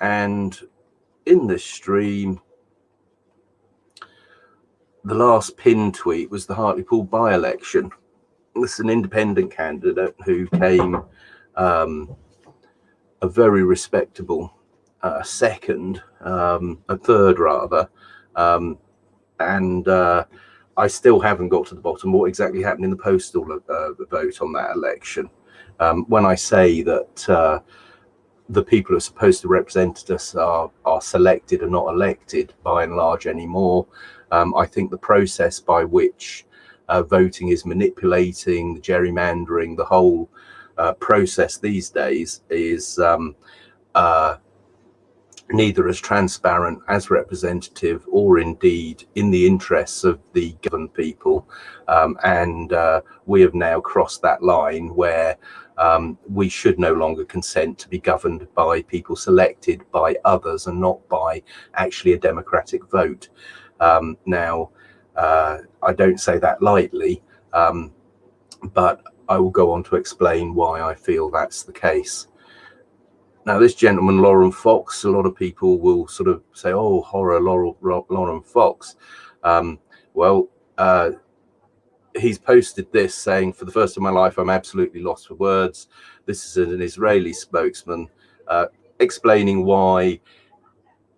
and in this stream, the last pin tweet was the Hartlepool by-election. This is an independent candidate who came um, a very respectable uh, second, um, a third rather, um, and uh, I still haven't got to the bottom what exactly happened in the postal uh, vote on that election. Um, when I say that uh, the people who are supposed to represent us are are selected and not elected by and large anymore, um, I think the process by which uh, voting is manipulating, the gerrymandering, the whole uh, process these days is um, uh, neither as transparent as representative or indeed in the interests of the governed people. Um, and uh, we have now crossed that line where um, we should no longer consent to be governed by people selected by others and not by actually a democratic vote. Um, now, uh, I don't say that lightly, um, but I will go on to explain why I feel that's the case. Now, this gentleman, Laurence Fox, a lot of people will sort of say, oh, horror, Laurel, Laurence Fox. Um, well, uh, he's posted this saying, for the first time in my life, I'm absolutely lost for words. This is an Israeli spokesman uh, explaining why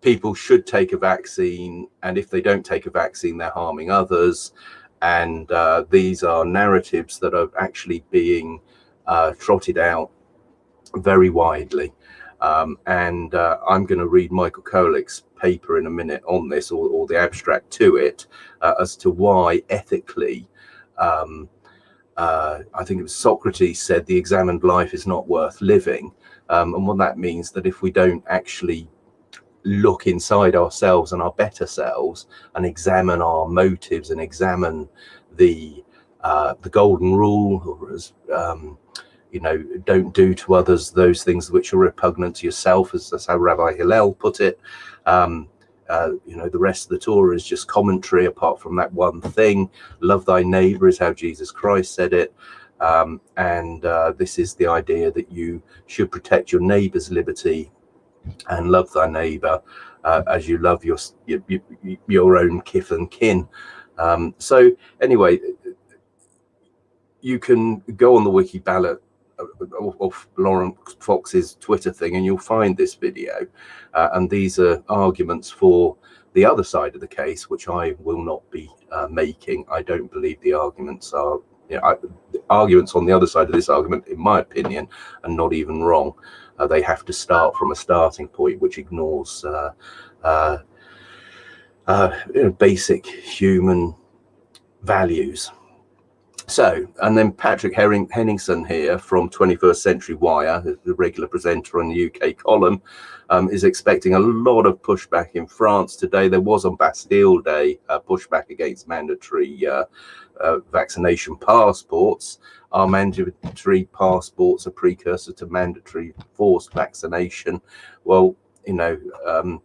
people should take a vaccine. And if they don't take a vaccine, they're harming others. And uh, these are narratives that are actually being uh, trotted out very widely. Um, and uh, I'm going to read Michael Kowalik's paper in a minute on this, or, or the abstract to it, uh, as to why ethically, um, uh, I think it was Socrates said the examined life is not worth living. Um, and what that means that if we don't actually look inside ourselves and our better selves and examine our motives and examine the uh, the golden rule, or as um, you know, don't do to others those things which are repugnant to yourself, as that's how Rabbi Hillel put it. Um, uh, you know, the rest of the Torah is just commentary apart from that one thing. Love thy neighbor is how Jesus Christ said it. Um, and uh, this is the idea that you should protect your neighbor's liberty and love thy neighbor uh, as you love your, your, your own kith and kin. Um, so anyway, you can go on the wiki ballot of Laurence Fox's Twitter thing, and you'll find this video. Uh, and these are arguments for the other side of the case, which I will not be uh, making. I don't believe the arguments are, you know, I, arguments on the other side of this argument, in my opinion, are not even wrong. Uh, they have to start from a starting point which ignores uh, uh, uh, you know, basic human values. So, and then Patrick Herring, Henningsen here from 21st Century Wire, the regular presenter on the UK column, um, is expecting a lot of pushback in France today. There was on Bastille Day pushback against mandatory uh, uh, vaccination passports. Are mandatory passports a precursor to mandatory forced vaccination? Well, you know, um,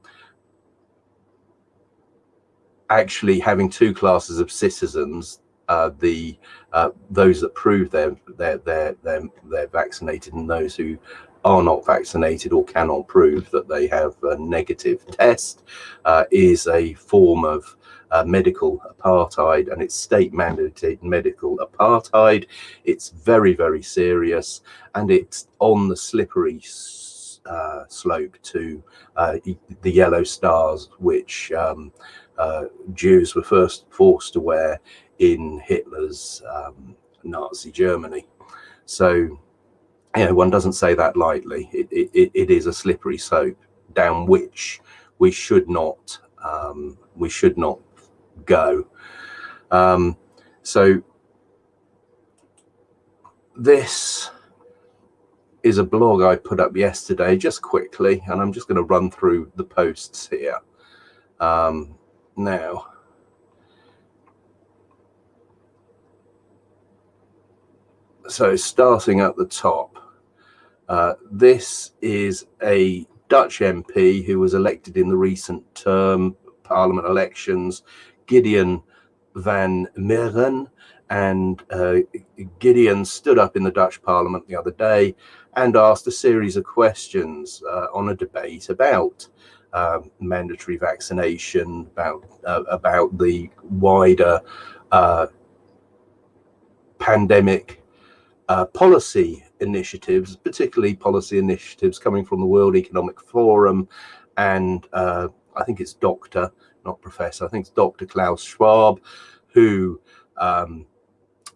actually having two classes of citizens uh, the uh, those that prove they're they're they're they're they're vaccinated and those who are not vaccinated or cannot prove that they have a negative test uh, is a form of uh, medical apartheid and it's state mandated medical apartheid. It's very, very serious and it's on the slippery uh, slope to uh, the yellow stars, which um, uh, Jews were first forced to wear in Hitler's um, Nazi Germany. So, you know, one doesn't say that lightly. It, it, it is a slippery slope down which we should not um, we should not go. Um, so this is a blog I put up yesterday, just quickly, and I'm just going to run through the posts here. Um, now, so starting at the top, uh, this is a Dutch MP who was elected in the recent term parliament elections, Gideon van Meijeren, And uh, Gideon stood up in the Dutch Parliament the other day and asked a series of questions uh, on a debate about um, mandatory vaccination, about uh, about the wider uh, pandemic uh, policy initiatives, particularly policy initiatives coming from the World Economic Forum and uh, I think it's Doctor, not Professor, I think it's Dr. Klaus Schwab, who um,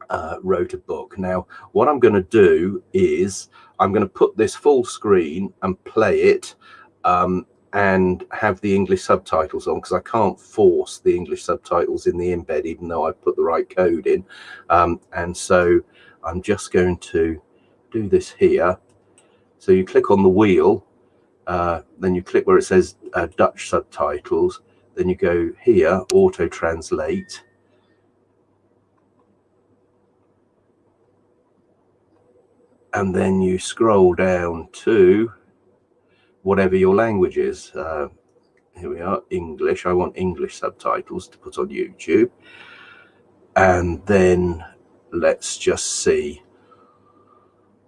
uh, wrote a book. Now, what I'm going to do is I'm going to put this full screen and play it um, and have the English subtitles on because I can't force the English subtitles in the embed, even though I put the right code in. Um, and so I'm just going to do this here. So you click on the wheel, uh, then you click where it says uh, Dutch subtitles, then you go here, auto translate. And then you scroll down to whatever your language is. Uh, here we are, English. I want English subtitles to put on YouTube. And then let's just see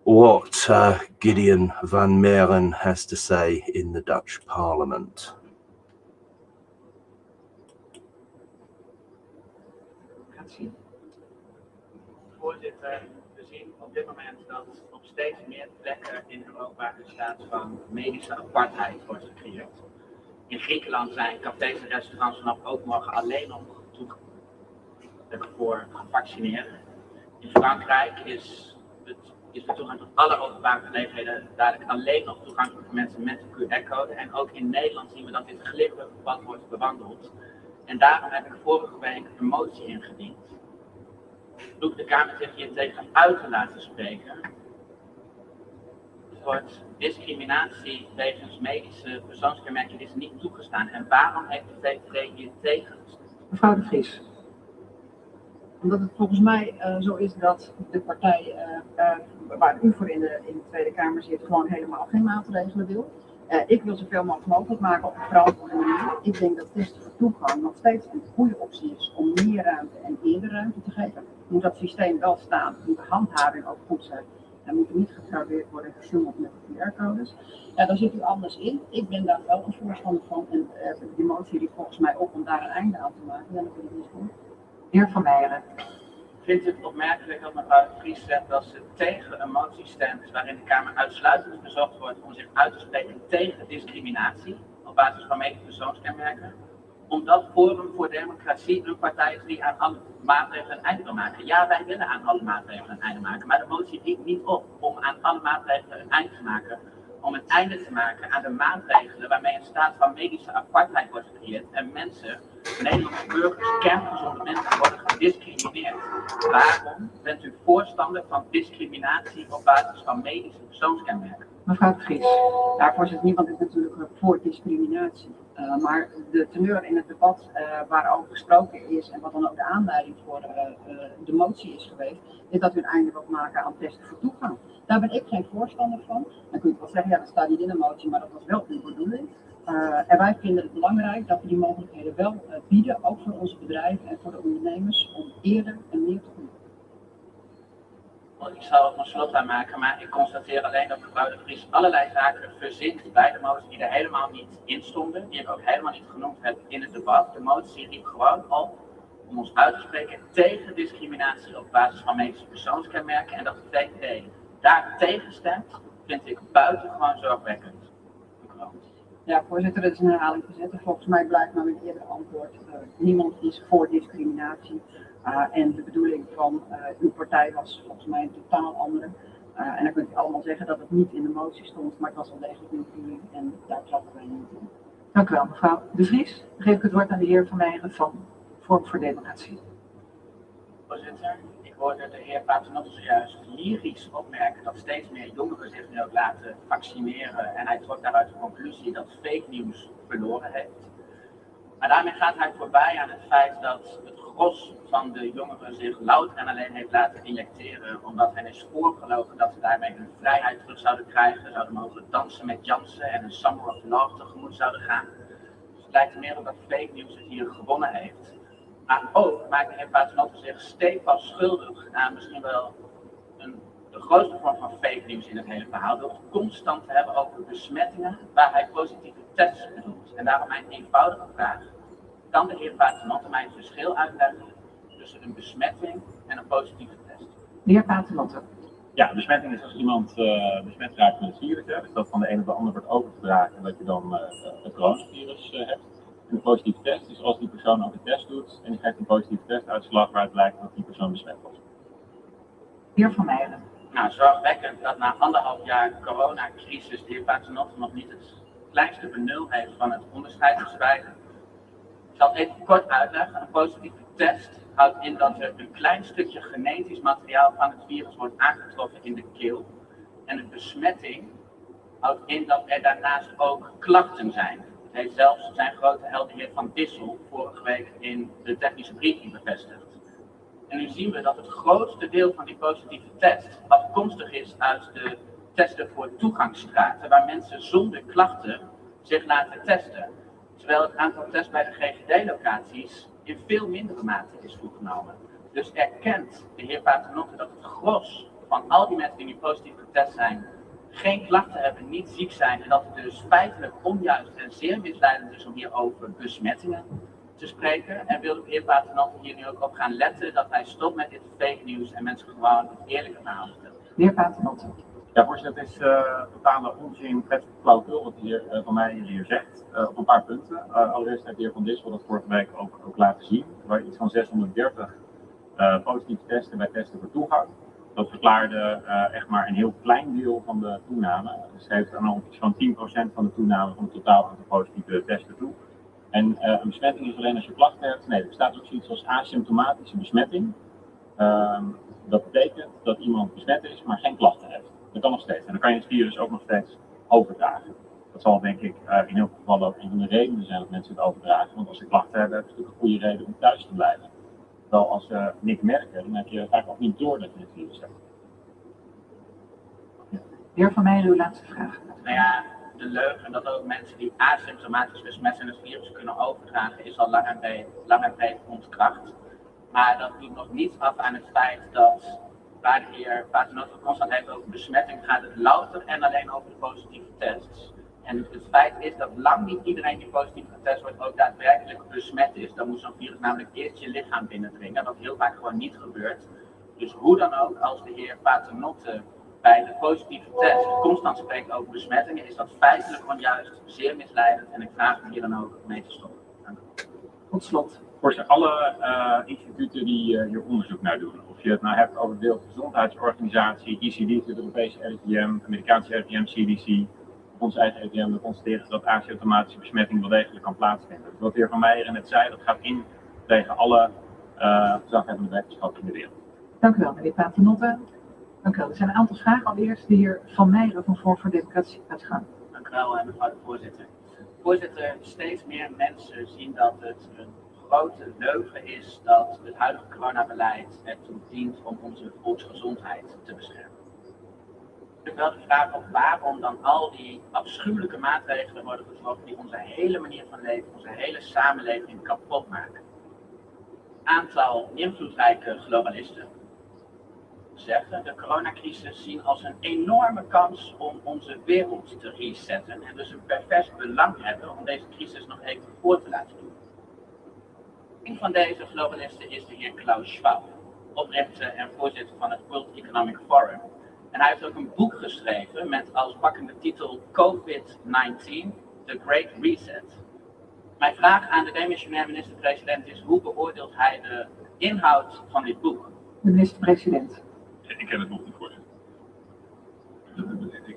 what uh, Gideon van Meren has to say in the Dutch parliament. We zien op dit moment dat op steeds meer plekken in Europa een staat van medische apartheid wordt gecreëerd. In Griekenland zijn cafés en restaurants vanaf ook morgen alleen nog toegankelijk voor gevaccineerden. In Frankrijk is is de toegang tot alle openbare gelegenheden dadelijk alleen nog toegankelijk voor mensen met een QR-code. En ook in Nederland zien we dat dit glibberig pad wordt bewandeld. En daarom heb ik vorige week een motie ingediend. Roep de Kamer zich hier tegen uit te laten spreken. Het discriminatie wegens medische persoonskenmerken is niet toegestaan. En waarom heeft de VVD hier tegen Mevrouw de Vries omdat het volgens mij uh, zo is dat de partij uh, uh, waar u voor in de, in de Tweede Kamer zit, gewoon helemaal geen maatregelen wil. ik wil zoveel mogelijk maken op een verantwoorde manier. Ik denk dat testen voor toegang nog steeds een goede optie is om meer ruimte en eerder ruimte te geven. Moet dat systeem wel staan, moet de handhaving ook goed zijn. En moet niet gefraudeerd worden en gesjoemeld met de QR-codes. Ja, daar zit u anders in. Ik ben daar wel een voorstander van. En die motie die volgens mij op om daar een einde aan te maken. Ja, dat wil ik niet doen heer Van Meijeren. Vindt het opmerkelijk dat mevrouw de Vries zegt dat ze tegen een motie stemt waarin de Kamer uitsluitend verzocht wordt om zich uit te spreken tegen discriminatie op basis van medische persoonskenmerken? Omdat Forum voor Democratie een partij is die aan alle maatregelen een einde wil maken. Ja, wij willen aan alle maatregelen een einde maken, maar de motie dient niet op om aan alle maatregelen een einde te maken om een einde te maken aan de maatregelen waarmee een staat van medische apartheid wordt gecreëerd en mensen, Nederlandse burgers, kerngezonde mensen worden gediscrimineerd. Waarom bent u voorstander van discriminatie op basis van medische persoonskenmerken? Mevrouw de Vries, ja, voorzitter, niemand is natuurlijk voor discriminatie. Uh, maar de teneur in het debat uh, waarover gesproken is en wat dan ook de aanleiding voor uh, de motie is geweest, is dat u een einde wilt maken aan testen voor toegang. Daar ben ik geen voorstander van. Dan kun je wel zeggen, ja dat staat niet in de motie, maar dat was wel uw bedoeling. En wij vinden het belangrijk dat we die mogelijkheden wel bieden, ook voor onze bedrijven en voor de ondernemers, om eerder en meer te doen ik zal het nog slot aan maken, maar ik constateer alleen dat mevrouw de Vries allerlei zaken verzint bij de motie die er helemaal niet in stonden, die ik ook helemaal niet genoemd heb in het debat. De motie riep gewoon op om ons uit te spreken tegen discriminatie op basis van medische persoonskenmerken en dat de VVD daar tegen stemt, vind ik buitengewoon zorgwekkend. Ja, voorzitter, dat is een herhaling gezet. Volgens mij blijkt nou in eerder antwoord, uh, niemand is voor discriminatie. Uh, en de bedoeling van uh, uw partij was volgens mij een totaal andere. En dan kunt u allemaal zeggen dat het niet in de motie stond, maar het was wel degelijk uw bedoeling en daar trappen wij niet in. Dank u wel, mevrouw De Vries. Dan geef ik het woord aan de heer Van Meijeren van Vorm voor Democratie. Voorzitter, hoorde de heer Paternotte zojuist lyrisch opmerken dat steeds meer jongeren zich nu ook laten vaccineren. En hij trok daaruit de conclusie dat fake nieuws verloren heeft. Maar daarmee gaat hij voorbij aan het feit dat het gros van de jongeren zich louter en alleen heeft laten injecteren, omdat hen is voorgelogen dat ze daarmee hun vrijheid terug zouden krijgen, zouden mogen dansen met Jansen en een Summer of Love tegemoet zouden gaan. Dus het lijkt er meer op dat fake nieuws het hier gewonnen heeft. Maar ook maakt de heer Paternotte zich stevast schuldig aan misschien wel een, de grootste vorm van fake news in het hele verhaal. Door het constant te hebben over besmettingen waar hij positieve tests bedoelt. En daarom mijn eenvoudige vraag. Kan de heer Paternotte mij het verschil uitleggen tussen een besmetting en een positieve test? De heer Paternotte. Ja, besmetting is als iemand uh, besmet raakt met het virus. Hè, dus dat van de ene op de ander wordt overgedragen en dat je dan uh, het coronavirus uh, hebt. En de positieve test is als die persoon ook een test doet en die krijgt een positieve testuitslag waaruit blijkt dat die persoon besmet was. Heer Van Meijeren. Nou, zorgwekkend dat na anderhalf jaar coronacrisis de heer Paternotte nog niet het kleinste benul heeft van het onderscheid tussen beiden. Ik zal het even kort uitleggen. Een positieve test houdt in dat er een klein stukje genetisch materiaal van het virus wordt aangetroffen in de keel. En de besmetting houdt in dat er daarnaast ook klachten zijn. Heeft zelfs zijn grote held, Van Dissel, vorige week in de technische briefing bevestigd. En nu zien we dat het grootste deel van die positieve test afkomstig is uit de testen voor toegangsstraten, waar mensen zonder klachten zich laten testen. Terwijl het aantal tests bij de GGD-locaties in veel mindere mate is toegenomen. Dus erkent de heer Paternotte dat het gros van al die mensen die nu positief getest zijn, geen klachten hebben, niet ziek zijn en dat het dus feitelijk onjuist en zeer misleidend is om hier over besmettingen te spreken. En wil de heer Paternotte hier nu ook op gaan letten dat hij stopt met dit fake nieuws en mensen gewoon het eerlijke verhaal vertelt. De heer Paternotte. Ja, voorzitter, het is uh, totale onzin, prettig flauwekul wat de heer uh, van mij hier zegt. Uh, op een paar punten. allereerst heeft de heer Van Dissel dat vorige week ook, ook laten zien. Waar iets van 630 positieve testen bij testen voor toegang. Dat verklaarde echt maar een heel klein deel van de toename. Dus heeft dan al zo'n 10% van de toename van het totaal aantal positieve testen toe. En een besmetting is alleen als je klachten hebt. Nee, er bestaat ook zoiets als asymptomatische besmetting. Ehm, dat betekent dat iemand besmet is, maar geen klachten heeft. Dat kan nog steeds. En dan kan je het virus ook nog steeds overdragen. Dat zal denk ik uh, in veel gevallen ook een van de redenen zijn dat mensen het overdragen. Want als ze klachten hebben, hebben ze natuurlijk een goede reden om thuis te blijven. Terwijl als ze niks merken, dan heb je vaak ook niet door dat je het virus hebt. Ja. Heer Van Meijer, uw laatste vraag. Nou ja, de leugen dat ook mensen die asymptomatisch besmet zijn het virus kunnen overdragen, is al lang en breed, lang en breed ontkracht. Maar dat doet nog niets af aan het feit dat waar de heer Paternotte constant heeft over besmetting, gaat het louter en alleen over de positieve tests. En het feit is dat lang niet iedereen die positief getest wordt ook daadwerkelijk besmet is. Dan moet zo'n virus namelijk eerst je lichaam binnendringen, wat heel vaak gewoon niet gebeurt. Dus hoe dan ook, als de heer Paternotte bij de positieve test constant spreekt over besmettingen, is dat feitelijk onjuist, zeer misleidend. En ik vraag hem hier dan ook mee te stoppen. Tot slot. Voor alle uh, instituten die uh, hier onderzoek naar doen, of je het nou hebt over de Wereldgezondheidsorganisatie, ECD, het Europese RIVM, Amerikaanse RIVM, CDC, ons eigen RIVM, we constateren dat asymptomatische besmetting wel degelijk kan plaatsvinden. Dus wat de heer Van Meijer net zei, dat gaat in tegen alle uh, gezaghebbende wetenschap in de wereld. Dank u wel, meneer Paternotte. Dank u wel. Er zijn een aantal vragen. Allereerst de heer Van Meijeren van Voor voor Democratie gaat gaan. Dank u wel, mevrouw de voorzitter. Voorzitter, steeds meer mensen zien dat het een grote leugen is dat het huidige coronabeleid ertoe dient om onze volksgezondheid te beschermen. Ik wel de vraag op waarom dan al die afschuwelijke maatregelen worden getroffen die onze hele manier van leven, onze hele samenleving kapot maken. Aantal invloedrijke globalisten zeggen de coronacrisis zien als een enorme kans om onze wereld te resetten en dus een pervers belang hebben om deze crisis nog even voor te laten doen. Een van deze globalisten is de heer Klaus Schwab, oprichter en voorzitter van het World Economic Forum. En hij heeft ook een boek geschreven met als pakkende titel COVID-19, The Great Reset. Mijn vraag aan de demissionair minister-president is, hoe beoordeelt hij de inhoud van dit boek? De minister-president. Ik ken het boek niet, voorzitter.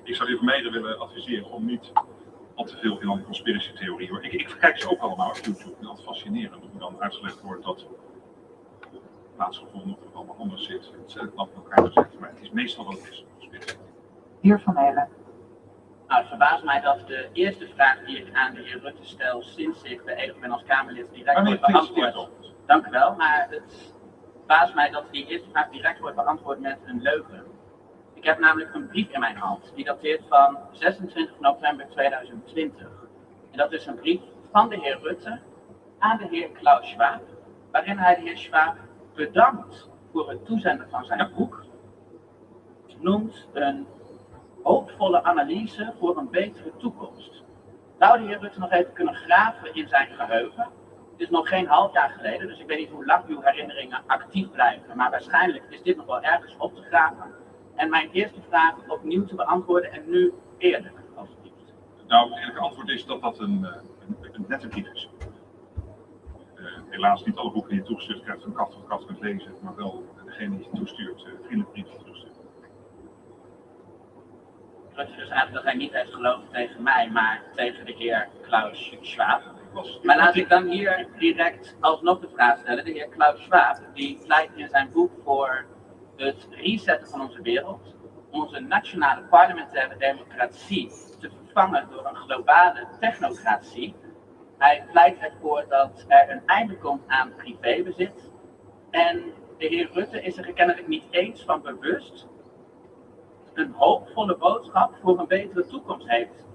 Ik zou de heer Vermeijden willen adviseren om niet al te veel in een conspiracy theorie. Ik, ik kijk ze ook allemaal op YouTube. Ik vind dat fascinerend hoe dan uitgelegd wordt dat plaatsgevonden of het allemaal anders zit. Het is knap elkaar gezegd, maar het is meestal wat het is. Heer Van Meijer. Nou, het verbaast mij dat de eerste vraag die ik aan de heer Rutte stel sinds ik beëdigd ben als Kamerlid direct wordt beantwoord. Dank u wel, maar het verbaast mij dat die eerste vraag direct wordt beantwoord met een leugen. Ik heb namelijk een brief in mijn hand, die dateert van 26 november 2020. En dat is een brief van de heer Rutte aan de heer Klaus Schwab, waarin hij de heer Schwab bedankt voor het toezenden van zijn boek, noemt een hoopvolle analyse voor een betere toekomst. Zou de heer Rutte nog even kunnen graven in zijn geheugen? Het is nog geen half jaar geleden, dus ik weet niet hoe lang uw herinneringen actief blijven, maar waarschijnlijk is dit nog wel ergens op te graven. En mijn eerste vraag opnieuw te beantwoorden en nu eerder, alsjeblieft. Nou, het eerlijke antwoord is dat dat een, eh, een, een nette brief is. Eh, helaas niet alle boeken die je toegestuurd krijgt van kat tot kat kunt lezen, maar wel degene die je toestuurt, uh, vriendelijk brief toestuurt. Rutte dus eigenlijk dat hij niet heeft geloofd tegen mij, maar tegen de heer Klaus Schwab. Was- Maar laat ik dan hier direct alsnog de vraag stellen. De heer Klaus Schwab, die pleit in zijn boek voor het resetten van onze wereld, onze nationale parlementaire democratie te vervangen door een globale technocratie. Hij pleit ervoor dat er een einde komt aan privébezit. En de heer Rutte is er kennelijk niet eens van bewust een hoopvolle boodschap voor een betere toekomst heeft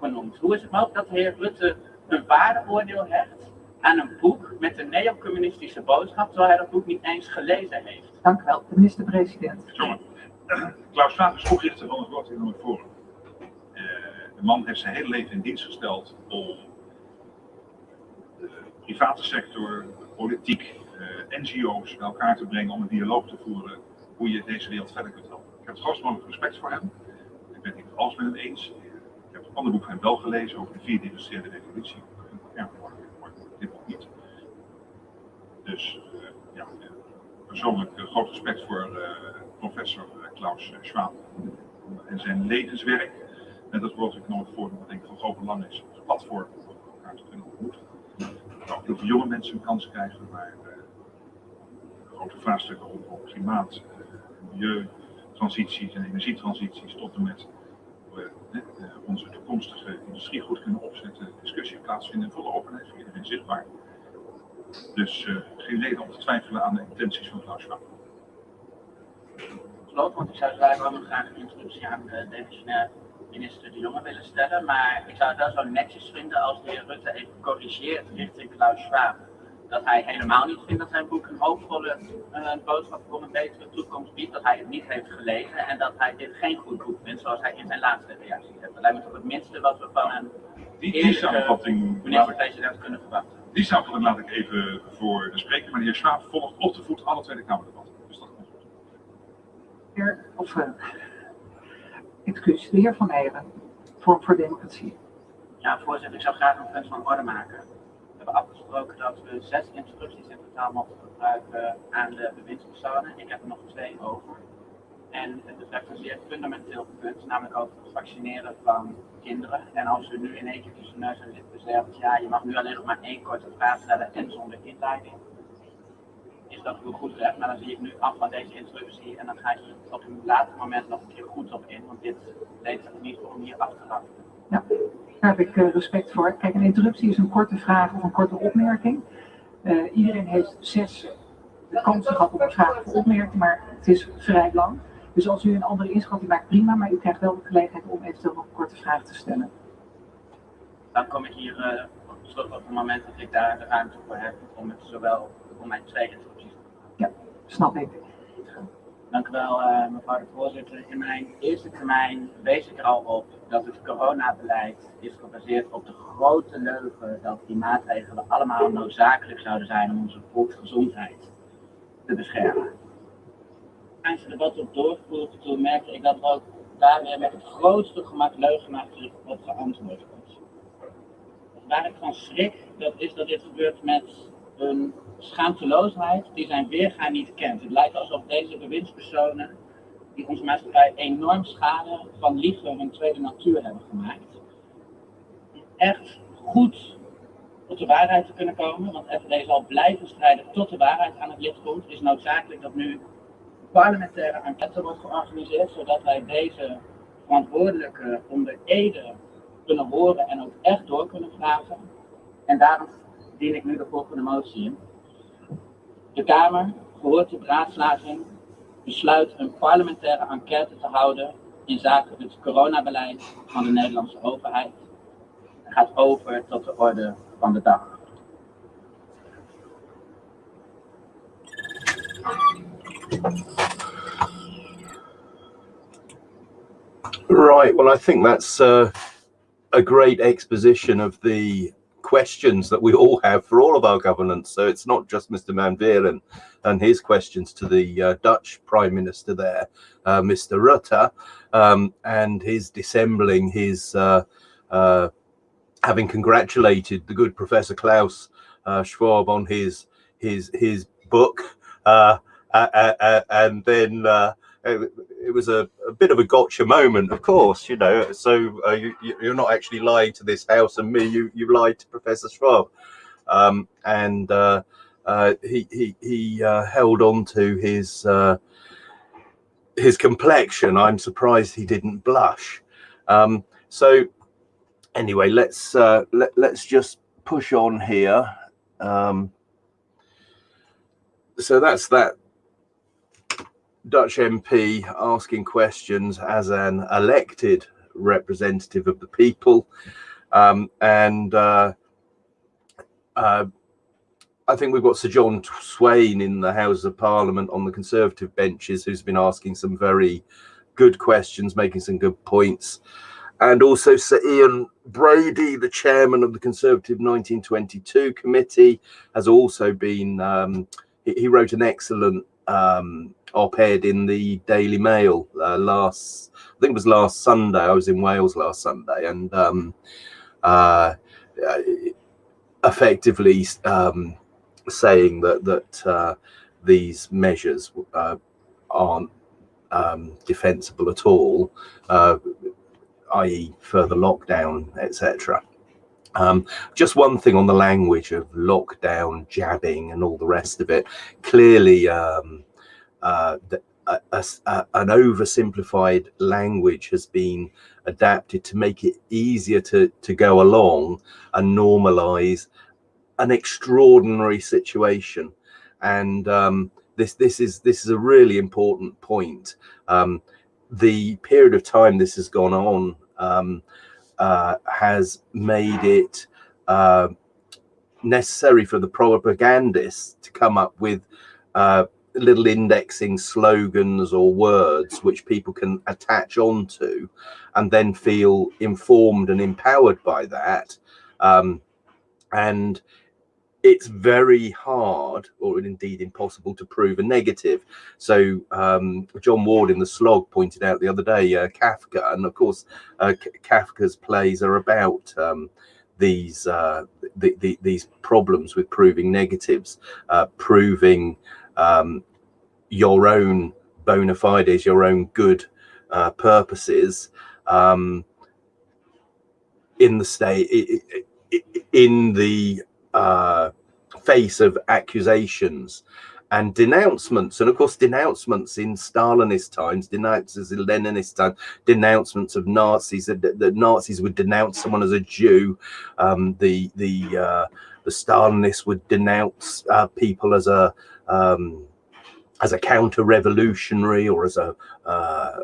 genoemd. Hoe is het mogelijk dat de heer Rutte een waardeoordeel hecht aan een boek met een neocommunistische boodschap, terwijl hij dat boek niet eens gelezen heeft? Dank u wel, de minister-president. Jongen, Klaus Schwab is oprichter van het Economic Forum. Eh, de man heeft zijn hele leven in dienst gesteld om private sector, politiek, eh, NGO's bij elkaar te brengen om een dialoog te voeren hoe je deze wereld verder kunt helpen. Ik heb het grootst mogelijk respect voor hem. Ik ben het niet alles met hem eens. Ik heb een ander boek van hem wel gelezen over de vierde industriële revolutie. Ja, dit boek niet. Dus eh, ja, eh, persoonlijk groot respect voor professor Klaus Schwab en zijn levenswerk. En dat World Economic Forum, wat denk ik van groot belang is, als platform om elkaar te kunnen ontmoeten. Dat ook heel jonge mensen een kans krijgen, maar eh, grote vraagstukken rondom klimaat, eh, milieu, transities en energietransities tot en met eh, onze toekomstige industrie goed kunnen opzetten, discussie plaatsvinden in volle openheid voor iedereen zichtbaar. Dus geen reden om te twijfelen aan de intenties van Klaus Schwab. Geloof, want ik zou graag een introductie aan de demissionair minister De Jonge willen stellen. Maar ik zou het wel zo netjes vinden als de heer Rutte even corrigeert richting Klaus Schwab. Dat hij helemaal niet vindt dat zijn boek een hoopvolle eh, boodschap voor een betere toekomst biedt. Dat hij het niet heeft gelezen en dat hij dit geen goed boek vindt zoals hij in zijn laatste reactie heeft. Dat lijkt me toch het minste wat we van een Die, die samenvatting minister-president kunnen verwachten. die samenvatting laat ik even voor de spreker. Maar de heer Schwab volgt op de voet alle Tweede Kamerdebatten. Dus dat komt goed. Heer, of, eh, excuus, de heer Van Eeren, voor, Democratie. Ja, voorzitter, ik zou graag een punt van orde maken. We hebben afgesproken dat we zes instructies in totaal mogen gebruiken aan de bewindspersonen. Ik heb er nog twee over. En het betreft een zeer fundamenteel punt, namelijk over het vaccineren van kinderen. En als u nu in één keer tussen neus en lippen ja, je mag nu alleen nog maar één korte vraag stellen en zonder inleiding. Is dat uw goed recht, maar dan zie ik nu af van deze instructie en dan ga er op een later moment nog een keer goed op in, want dit leeft er niet om hier af te wachten. Daar heb ik eh, respect voor. Kijk, een interruptie is een korte vraag of een korte opmerking. Eh, iedereen heeft zes de kans gehad op een vraag of opmerking, maar het is vrij lang. Dus als u een andere inschatting maakt, prima, maar u krijgt wel de gelegenheid om eventueel nog een korte vraag te stellen. dan kom ik hier eh, terug op het moment dat ik daar de ruimte voor heb om het zowel om mijn twee gebruiken. Snap ik. Dank u wel, eh, mevrouw de voorzitter. In mijn eerste termijn wees ik er al op dat het coronabeleid is gebaseerd op de grote leugen dat die maatregelen allemaal noodzakelijk zouden zijn om onze volksgezondheid te beschermen. Tijdens het debat op doorgevoerd, toen merkte ik dat er ook daar weer met het grootste gemak leugenachtig op geantwoord wordt. Waar ik van schrik, dat is dat dit gebeurt met een schaamteloosheid die zijn weerga niet kent. Het lijkt alsof deze bewindspersonen, die onze maatschappij enorm schade van liegen hun tweede natuur hebben gemaakt, echt goed tot de waarheid te kunnen komen, want FVD zal blijven strijden tot de waarheid aan het licht komt, is noodzakelijk dat nu parlementaire enquête wordt georganiseerd, zodat wij deze verantwoordelijke onder ede kunnen horen en ook echt door kunnen vragen. En daarom dien ik nu de volgende motie in. De Kamer, gehoord de beraadslaging, besluit een parlementaire enquête te houden in zaken het coronabeleid van de Nederlandse overheid. En gaat over tot de orde van de dag. Right. Well, I think that's uh, a great exposition of the questions that we all have for all of our governance. So it's not just Mr. Van and his questions to the uh, Dutch Prime Minister there, uh, Mr. Rutte, um, and his dissembling his uh, uh, having congratulated the good Professor Klaus uh, Schwab on his his his book, uh, and then it, it was a, a, bit of a gotcha moment, of course, you know. So uh, you, you're not actually lying to this house and me. You you lied to Professor Schwab, um, and uh, uh, he he he uh, held on to his uh, his complexion. I'm surprised he didn't blush. Um, so anyway, let's uh, let, let's just push on here. Um, so that's that Dutch MP asking questions as an elected representative of the people. Um, and uh, uh, I think we've got Sir John Swain in the House of Parliament on the Conservative benches who's been asking some very good questions, making some good points. And also Sir Graham Brady, the chairman of the Conservative 1922 committee, has also been, um, he, he, wrote an excellent um, op-ed in the Daily Mail uh, last, I think it was last Sunday. I was in Wales last Sunday, and um, uh, effectively um, saying that that uh, these measures uh, aren't um, defensible at all, uh, i.e., further lockdown, etc. Um, just one thing on the language of lockdown, jabbing, and all the rest of it. Clearly, um, uh, a, a, a, an oversimplified language has been adapted to make it easier to to go along and normalize an extraordinary situation and um, this this is this is a really important point um, the period of time this has gone on um, uh, has made it uh, necessary for the propagandists to come up with uh, little indexing slogans or words which people can attach onto and then feel informed and empowered by that. Um, and it's very hard or indeed impossible to prove a negative. So um, john ward in the slog pointed out the other day uh, kafka and of course uh, kafka's plays are about um, these uh, the, the, these problems with proving negatives uh, proving um, your own bona fides, your own good uh, purposes um, in the state, in the uh, face of accusations and denouncements. And of course, denouncements in Stalinist times, denouncements in Leninist times, denouncements of Nazis, that the Nazis would denounce someone as a Jew. Um, the the uh, the Stalinists would denounce uh, people as a um, as a counter-revolutionary or as a uh,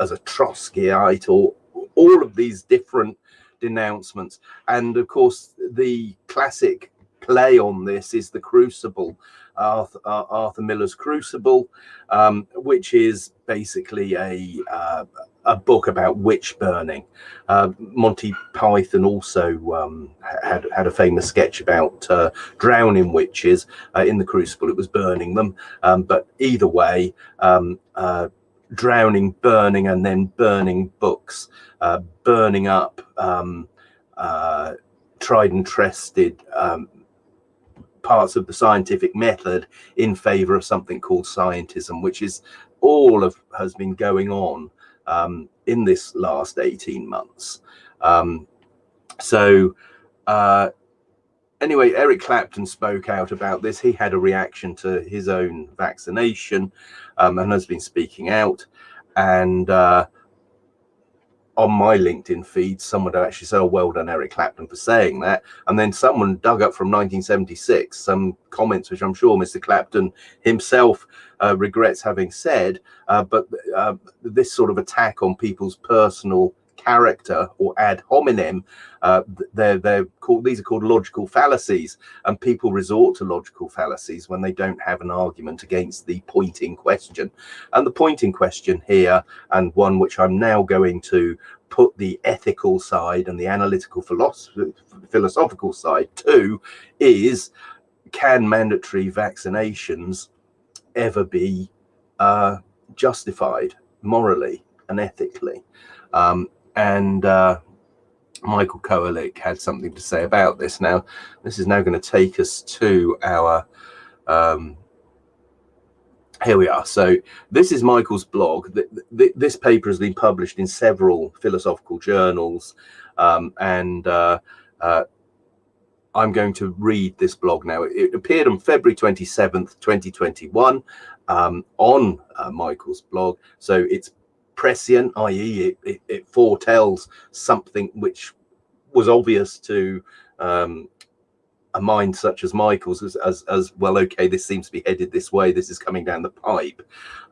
as a Trotskyite or all of these different denouncements. And of course, the classic play on this is the Crucible, Arthur, uh, Arthur Miller's Crucible, um, which is basically a uh, a book about witch burning. Uh, Monty Python also um, had had a famous sketch about uh, drowning witches uh, in the Crucible. It was burning them, um, but either way, um, uh, drowning, burning, and then burning books, burning up um, tried and trusted um, parts of the scientific method in favor of something called scientism, which is all of has been going on um, in this last 18 months. Um, so uh, anyway, Eric Clapton spoke out about this. He had a reaction to his own vaccination um, and has been speaking out. And uh, on my LinkedIn feed, someone had actually said, oh, well done, Eric Clapton, for saying that. And then someone dug up from 1976 some comments, which I'm sure Mr. Clapton himself uh, regrets having said. Uh, but uh, this sort of attack on people's personal character or ad hominem. Uh, they're they're called these are called logical fallacies, and people resort to logical fallacies when they don't have an argument against the point in question. And the point in question here, and one which I'm now going to put the ethical side and the analytical philosophical side to, is can mandatory vaccinations ever be uh, justified morally and ethically? Um, and uh, Michael Kowalik had something to say about this. Now, this is now going to take us to our. Um, here we are. So this is Michael's blog. This paper has been published in several philosophical journals, um, and uh, uh, I'm going to read this blog now. It appeared on February 27th, 2021 um, on uh, Michael's blog. So it's prescient, i.e., it, it, it, foretells something which was obvious to um, a mind such as Michael's, as, as, as, well. Okay, this seems to be headed this way. This is coming down the pipe.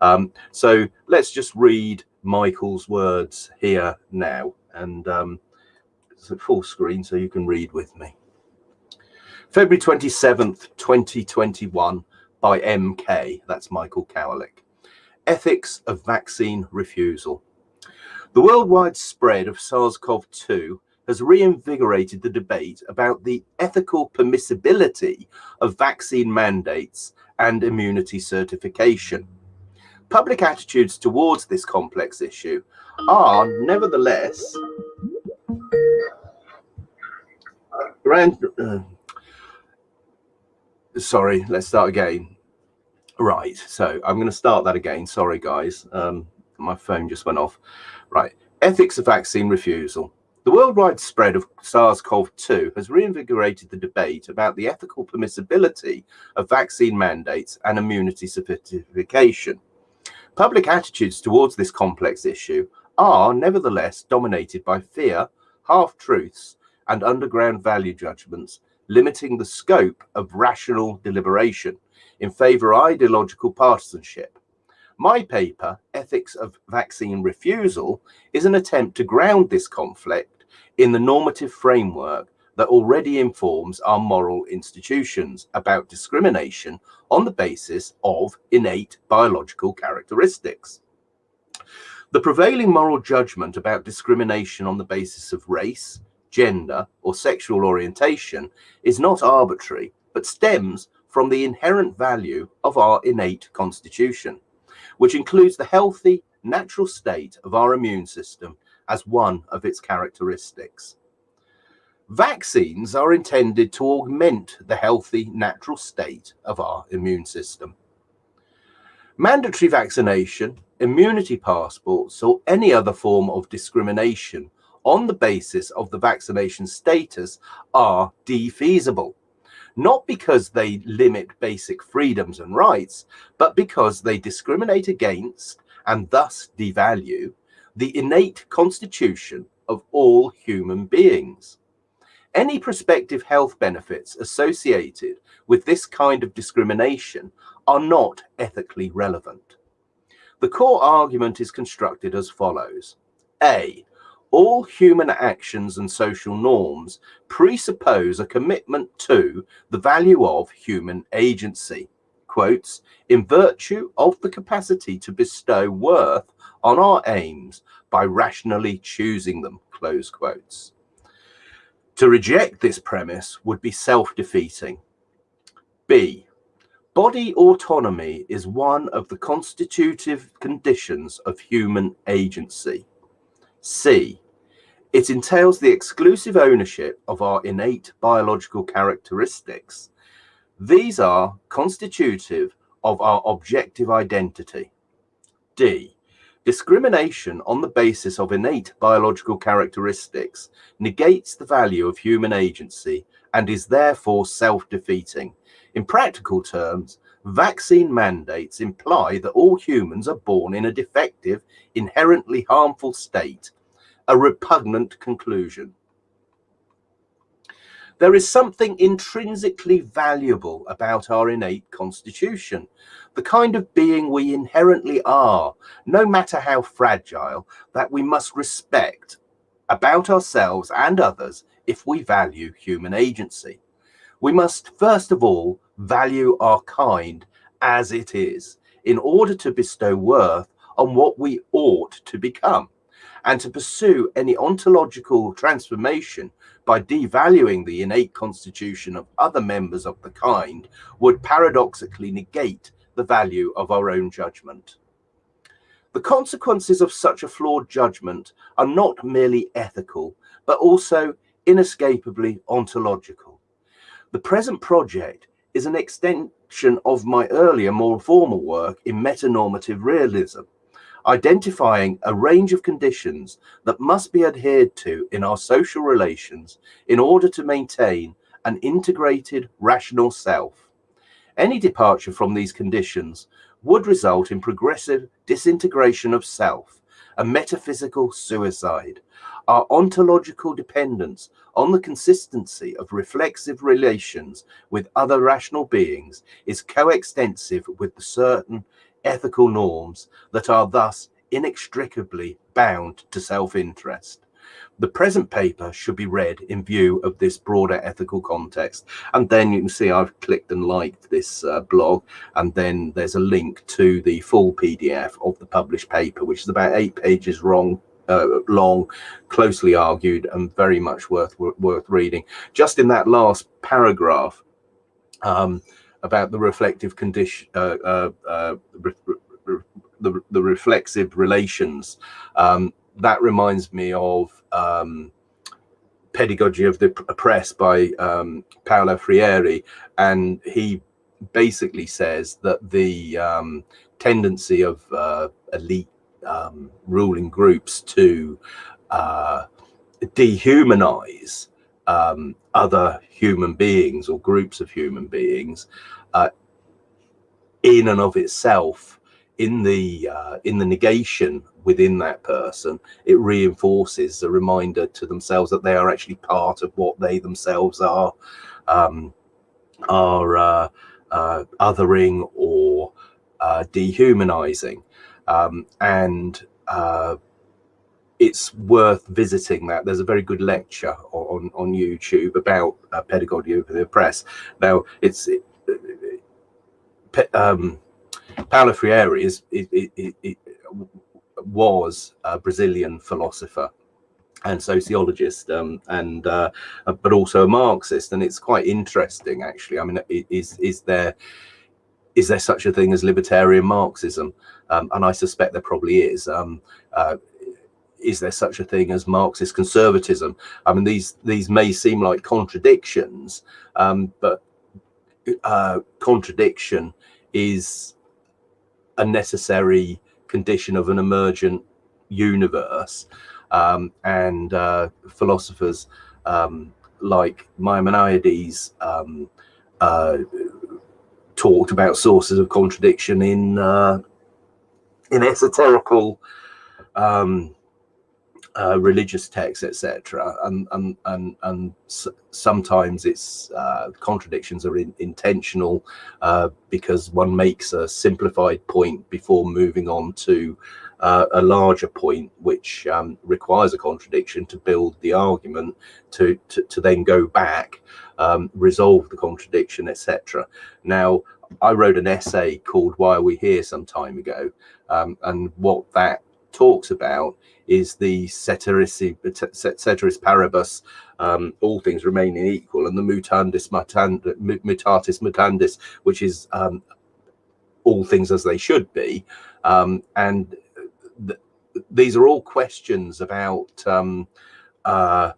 Um, so let's just read Michael's words here now, and um, it's a full screen so you can read with me. February 27th, 2021 by MK, that's Michael Kowalik. Ethics of Vaccine Refusal. The worldwide spread of SARS-CoV-2 has reinvigorated the debate about the ethical permissibility of vaccine mandates and immunity certification. Public attitudes towards this complex issue are nevertheless uh, sorry, let's start again. Right, so I'm going to start that again. Sorry, guys. Um, my phone just went off. Right, ethics of vaccine refusal. The worldwide spread of SARS-CoV-2 has reinvigorated the debate about the ethical permissibility of vaccine mandates and immunity certification. Public attitudes towards this complex issue are nevertheless dominated by fear, half-truths, and underground value judgments, limiting the scope of rational deliberation in favor of ideological partisanship. My paper, Ethics of Vaccine Refusal, is an attempt to ground this conflict in the normative framework that already informs our moral institutions about discrimination on the basis of innate biological characteristics. The prevailing moral judgment about discrimination on the basis of race, gender, or sexual orientation is not arbitrary, but stems from the inherent value of our innate constitution, which includes the healthy, natural state of our immune system as one of its characteristics. Vaccines are intended to augment the healthy, natural state of our immune system. Mandatory vaccination, immunity passports, or any other form of discrimination on the basis of the vaccination status are defeasible not because they limit basic freedoms and rights, but because they discriminate against and thus devalue the innate constitution of all human beings. Any prospective health benefits associated with this kind of discrimination are not ethically relevant. The core argument is constructed as follows. A, all human actions and social norms presuppose a commitment to the value of human agency, quotes, in virtue of the capacity to bestow worth on our aims by rationally choosing them, close quotes. To reject this premise would be self-defeating. B. Body autonomy is one of the constitutive conditions of human agency. C. It entails the exclusive ownership of our innate biological characteristics. These are constitutive of our objective identity. D. Discrimination on the basis of innate biological characteristics negates the value of human agency and is therefore self-defeating. In practical terms, vaccine mandates imply that all humans are born in a defective, inherently harmful state a repugnant conclusion. There is something intrinsically valuable about our innate constitution, the kind of being we inherently are, no matter how fragile, that we must respect about ourselves and others if we value human agency. We must first of all value our kind as it is in order to bestow worth on what we ought to become and to pursue any ontological transformation by devaluing the innate constitution of other members of the kind would paradoxically negate the value of our own judgment. The consequences of such a flawed judgment are not merely ethical, but also inescapably ontological. The present project is an extension of my earlier, more formal work in metanormative realism, identifying a range of conditions that must be adhered to in our social relations in order to maintain an integrated rational self. Any departure from these conditions would result in progressive disintegration of self, a metaphysical suicide. Our ontological dependence on the consistency of reflexive relations with other rational beings is coextensive with the certain ethical norms that are thus inextricably bound to self-interest. The present paper should be read in view of this broader ethical context. And then you can see I've clicked and liked this uh, blog, and then there's a link to the full PDF of the published paper, which is about eight pages long, uh, long, closely argued, and very much worth worth reading. Just in that last paragraph um, about the reflective condition, uh, uh, uh re re the, the reflexive relations, um, that reminds me of um, Pedagogy of the Oppressed by um, Paulo Freire, and he basically says that the um, tendency of uh, elite um, ruling groups to uh, dehumanize um, other human beings or groups of human beings uh, in and of itself in the uh, in the negation within that person it reinforces a reminder to themselves that they are actually part of what they themselves are um, are uh, uh, othering or uh, dehumanizing. Um, and uh, it's worth visiting that. There's a very good lecture on on youtube about uh, pedagogy of the oppressed. now it's it, um, Paulo Freire is it, was a Brazilian philosopher and sociologist um, and uh, but also a Marxist and it's quite interesting actually. I mean is is there is there such a thing as libertarian Marxism? Um, and I suspect there probably is. Um, uh, is there such a thing as Marxist conservatism I mean these these may seem like contradictions um, but uh, contradiction is a necessary condition of an emergent universe. Um, and uh, philosophers um, like Maimonides um, uh, talked about sources of contradiction in uh, in esoterical um, uh, religious texts, etc. And and and and sometimes it's uh, contradictions are in, intentional uh, because one makes a simplified point before moving on to uh, a larger point, which um, requires a contradiction to build the argument to to, to then go back, um, resolve the contradiction, etc. Now. I wrote an essay called Why Are We Here some time ago. Um, and what that talks about is the ceteris, ceteris paribus, um, all things remaining equal, and the mutandis mutatis mutandis, which is um, all things as they should be. Um, and th these are all questions about um, uh,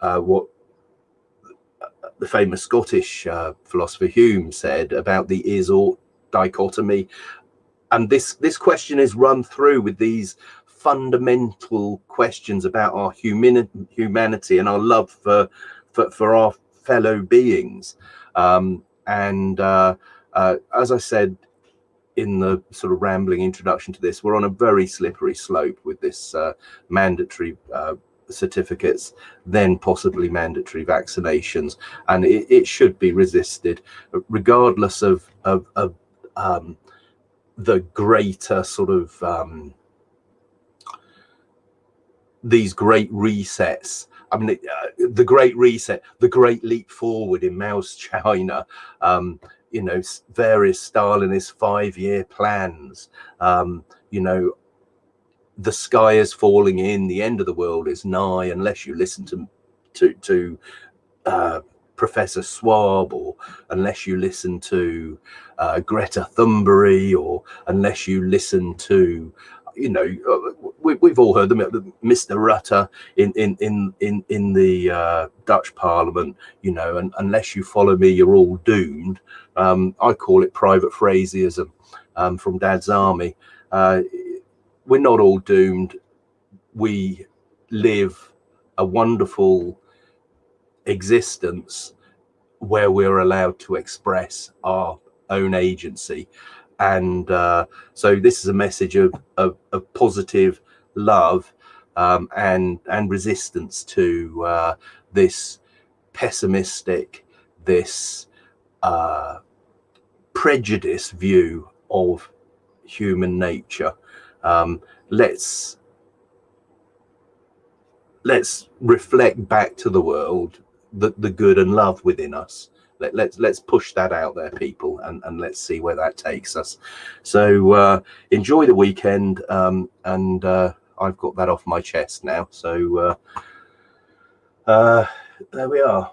uh, what the famous Scottish uh, philosopher Hume said about the is-ought dichotomy and this this question is run through with these fundamental questions about our human humanity and our love for for, for our fellow beings. Um, and uh, uh, as i said in the sort of rambling introduction to this we're on a very slippery slope with this uh, mandatory uh, certificates then possibly mandatory vaccinations. And it, it should be resisted regardless of of, of um, the greater sort of um, these great resets. I mean, uh, the great reset, the great leap forward in Mao's China, um, you know, various Stalinist five-year plans, um, you know, the sky is falling in, the end of the world is nigh, unless you listen to to to uh, Professor Schwab, or unless you listen to uh, Greta Thunberg, or unless you listen to you know, uh, we, have all heard them, Mr. Rutte in in in in in the uh, Dutch Parliament. You know, and unless you follow me, you're all doomed. Um, I call it private Frazerism um, from Dad's army. Uh, we're not all doomed. We live a wonderful existence where we're allowed to express our own agency and uh, so this is a message of, of, of positive love um, and and resistance to uh, this pessimistic this uh, prejudiced view of human nature. Um, let's let's reflect back to the world the, the good and love within us let, let's let's push that out there people and and let's see where that takes us. So uh enjoy the weekend um and uh i've got that off my chest now. So uh uh there we are